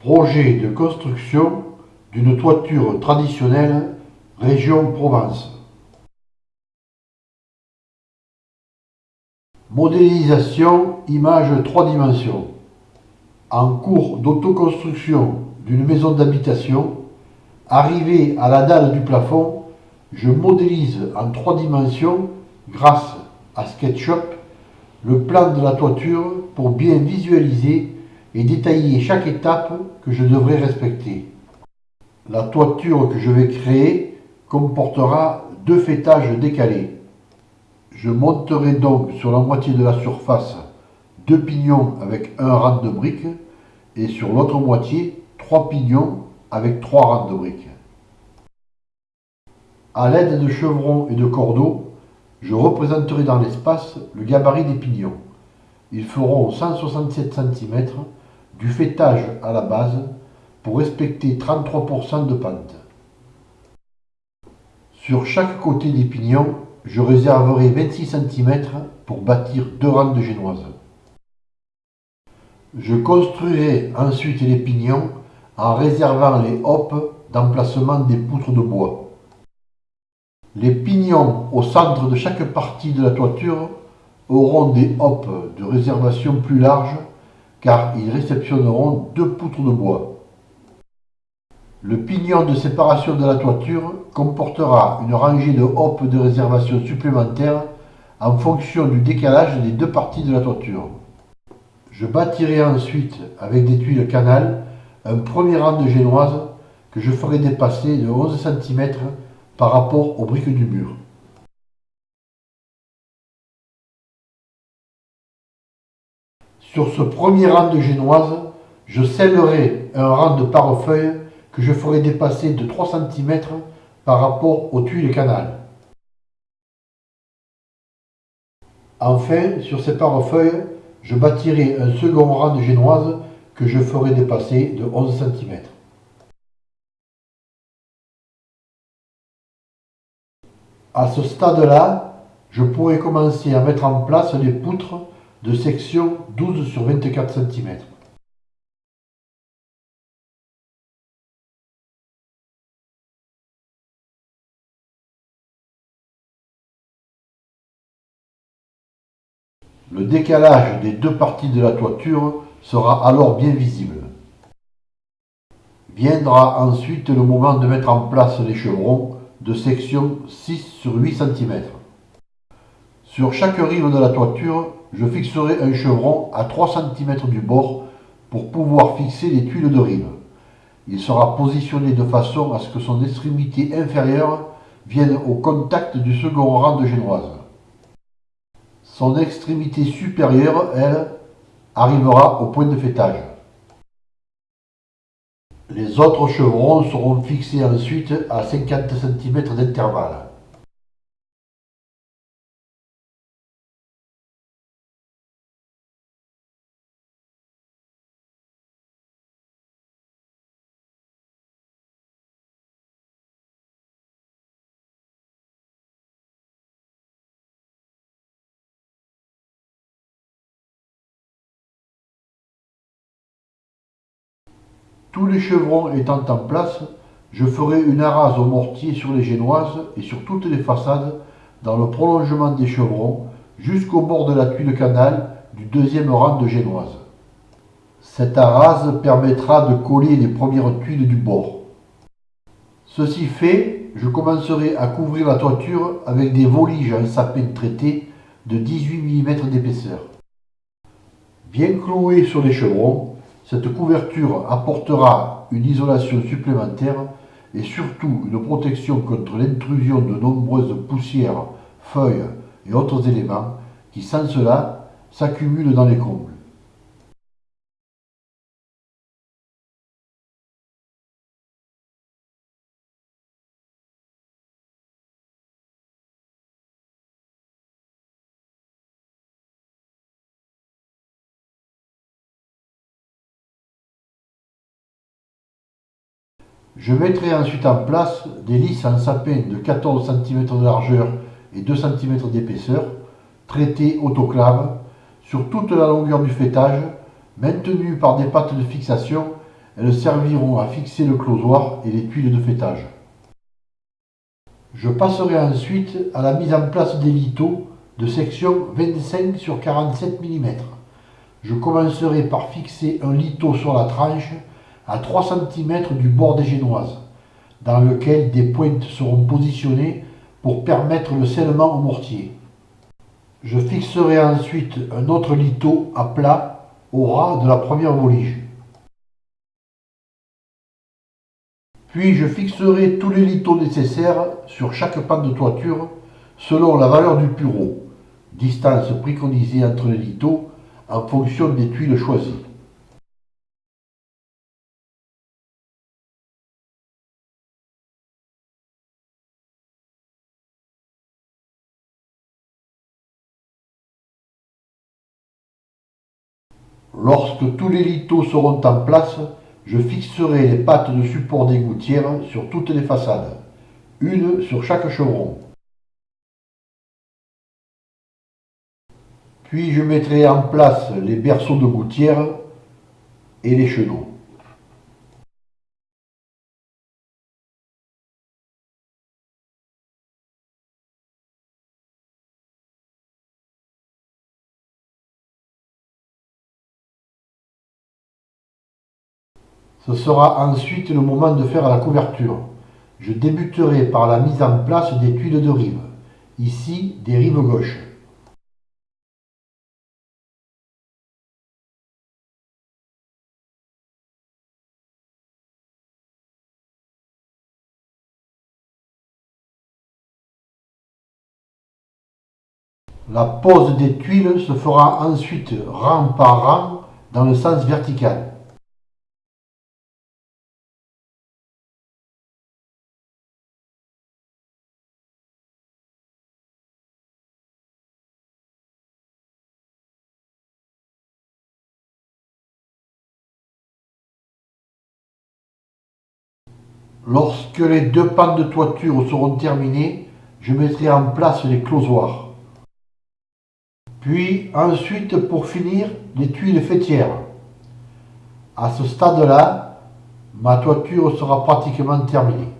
Projet de construction d'une toiture traditionnelle région Provence. Modélisation image 3 dimensions. En cours d'autoconstruction d'une maison d'habitation, arrivé à la dalle du plafond, je modélise en trois dimensions, grâce à SketchUp, le plan de la toiture pour bien visualiser et détailler chaque étape que je devrais respecter. La toiture que je vais créer comportera deux fêtages décalés. Je monterai donc sur la moitié de la surface deux pignons avec un rang de briques et sur l'autre moitié trois pignons avec trois rangs de briques. A l'aide de chevrons et de cordeaux, je représenterai dans l'espace le gabarit des pignons. Ils feront 167 cm du fêtage à la base pour respecter 33% de pente. Sur chaque côté des pignons, je réserverai 26 cm pour bâtir deux rangs de génoises. Je construirai ensuite les pignons en réservant les hoppes d'emplacement des poutres de bois. Les pignons au centre de chaque partie de la toiture auront des hoppes de réservation plus larges car ils réceptionneront deux poutres de bois. Le pignon de séparation de la toiture comportera une rangée de hoppes de réservation supplémentaires en fonction du décalage des deux parties de la toiture. Je bâtirai ensuite avec des tuiles canal un premier rang de génoises que je ferai dépasser de 11 cm par rapport aux briques du mur. Sur ce premier rang de génoises, je scellerai un rang de parefeuilles que je ferai dépasser de 3 cm par rapport aux tuiles canal. Enfin, sur ces parefeuilles, je bâtirai un second rang de génoises que je ferai dépasser de 11 cm. À ce stade-là, je pourrais commencer à mettre en place les poutres de section 12 sur 24 cm. Le décalage des deux parties de la toiture sera alors bien visible. Viendra ensuite le moment de mettre en place les chevrons de section 6 sur 8 cm. Sur chaque rive de la toiture, je fixerai un chevron à 3 cm du bord pour pouvoir fixer les tuiles de rive. Il sera positionné de façon à ce que son extrémité inférieure vienne au contact du second rang de génoise. Son extrémité supérieure, elle, arrivera au point de fêtage. Les autres chevrons seront fixés ensuite à 50 cm d'intervalle. Tous les chevrons étant en place, je ferai une arase au mortier sur les génoises et sur toutes les façades dans le prolongement des chevrons jusqu'au bord de la tuile canal du deuxième rang de génoises. Cette arase permettra de coller les premières tuiles du bord. Ceci fait, je commencerai à couvrir la toiture avec des voliges en sapin traité de 18 mm d'épaisseur. Bien cloué sur les chevrons, cette couverture apportera une isolation supplémentaire et surtout une protection contre l'intrusion de nombreuses poussières, feuilles et autres éléments qui sans cela s'accumulent dans les combles. Je mettrai ensuite en place des lisses en sapin de 14 cm de largeur et 2 cm d'épaisseur, traitées autoclave, sur toute la longueur du fêtage, maintenues par des pattes de fixation Elles serviront à fixer le closoir et les tuiles de fêtage. Je passerai ensuite à la mise en place des lithos de section 25 sur 47 mm. Je commencerai par fixer un litho sur la tranche à 3 cm du bord des génoises, dans lequel des pointes seront positionnées pour permettre le scellement au mortier. Je fixerai ensuite un autre litho à plat au ras de la première volige. Puis je fixerai tous les lithos nécessaires sur chaque pan de toiture selon la valeur du pureau, distance préconisée entre les lithos en fonction des tuiles choisies. Lorsque tous les lithos seront en place, je fixerai les pattes de support des gouttières sur toutes les façades, une sur chaque chevron. Puis je mettrai en place les berceaux de gouttières et les chenaux. Ce sera ensuite le moment de faire la couverture. Je débuterai par la mise en place des tuiles de rive, ici des rives gauches. La pose des tuiles se fera ensuite rang par rang dans le sens vertical. Lorsque les deux pans de toiture seront terminés, je mettrai en place les closoirs. Puis ensuite, pour finir, les tuiles fêtières. À ce stade-là, ma toiture sera pratiquement terminée.